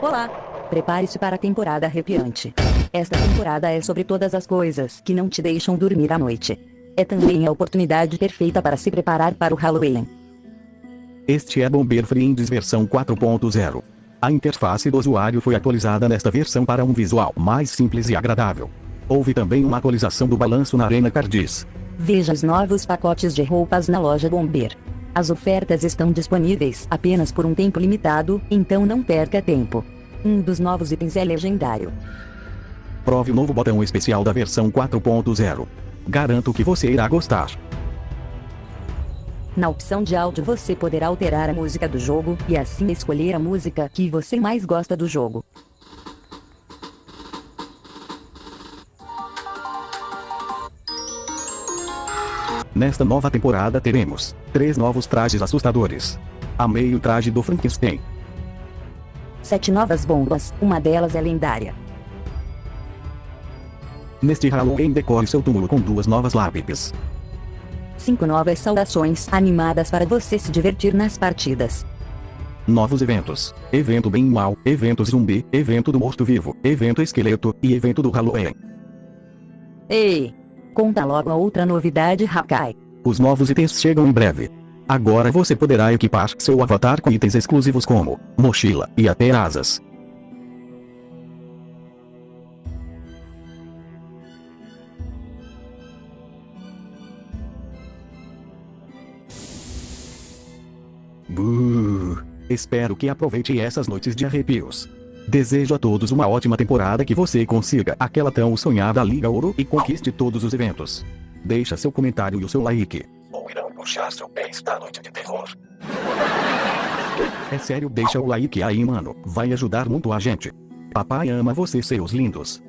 Olá! Prepare-se para a temporada arrepiante. Esta temporada é sobre todas as coisas que não te deixam dormir à noite. É também a oportunidade perfeita para se preparar para o Halloween. Este é Bomber Friends versão 4.0. A interface do usuário foi atualizada nesta versão para um visual mais simples e agradável. Houve também uma atualização do balanço na Arena Cardis. Veja os novos pacotes de roupas na loja Bomber. As ofertas estão disponíveis apenas por um tempo limitado, então não perca tempo. Um dos novos itens é legendário. Prove o novo botão especial da versão 4.0. Garanto que você irá gostar. Na opção de áudio você poderá alterar a música do jogo e assim escolher a música que você mais gosta do jogo. Nesta nova temporada teremos três novos trajes assustadores. Amei o traje do Frankenstein. Sete novas bombas, uma delas é lendária. Neste Halloween decore seu túmulo com duas novas lápides. Cinco novas saudações animadas para você se divertir nas partidas. Novos eventos. Evento bem mal, evento zumbi, evento do morto-vivo, evento esqueleto e evento do Halloween. Ei! Conta logo a outra novidade Hakai. Os novos itens chegam em breve. Agora você poderá equipar seu avatar com itens exclusivos como mochila e até asas. Buh. Espero que aproveite essas noites de arrepios. Desejo a todos uma ótima temporada que você consiga aquela tão sonhada Liga Ouro e conquiste todos os eventos. Deixa seu comentário e o seu like. Ou irão puxar seu pé esta noite de terror. É sério, deixa o like aí, mano. Vai ajudar muito a gente. Papai ama você, seus lindos.